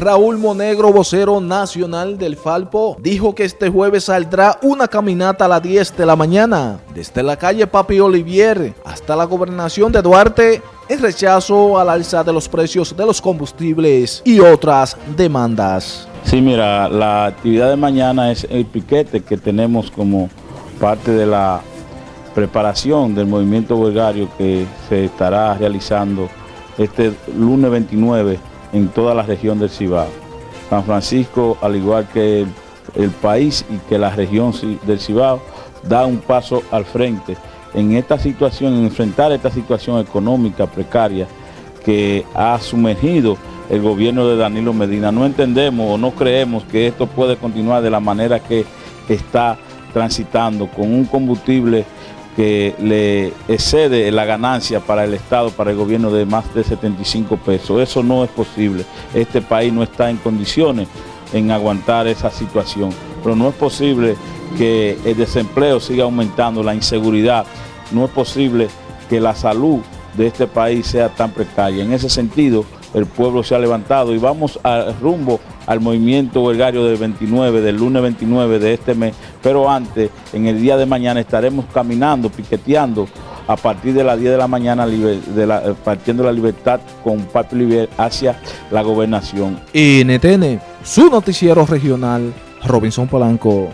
Raúl Monegro, vocero nacional del Falpo, dijo que este jueves saldrá una caminata a las 10 de la mañana desde la calle Papi Olivier hasta la gobernación de Duarte en rechazo al alza de los precios de los combustibles y otras demandas. Sí, mira, la actividad de mañana es el piquete que tenemos como parte de la preparación del movimiento huelgario que se estará realizando este lunes 29 en toda la región del Cibao. San Francisco, al igual que el, país y que la región del Cibao, da un paso al frente en esta situación, en enfrentar esta situación económica precaria que ha sumergido el gobierno de Danilo Medina. No entendemos o no creemos que esto puede continuar de la manera que está transitando con un combustible que le excede la ganancia para el Estado, para el gobierno de más de 75 pesos. Eso no es posible. Este país no está en condiciones en aguantar esa situación. Pero no es posible que el desempleo siga aumentando, la inseguridad. No es posible que la salud de este país sea tan precaria. En ese sentido, el pueblo se ha levantado y vamos rumbo al movimiento huelgario del 29, del lunes 29 de este mes, pero antes, en el día de mañana, estaremos caminando, piqueteando a partir de las 10 de la mañana, eh, partiendo la libertad con Papi Olivier hacia la gobernación. NTN, su noticiero regional, Robinson Polanco.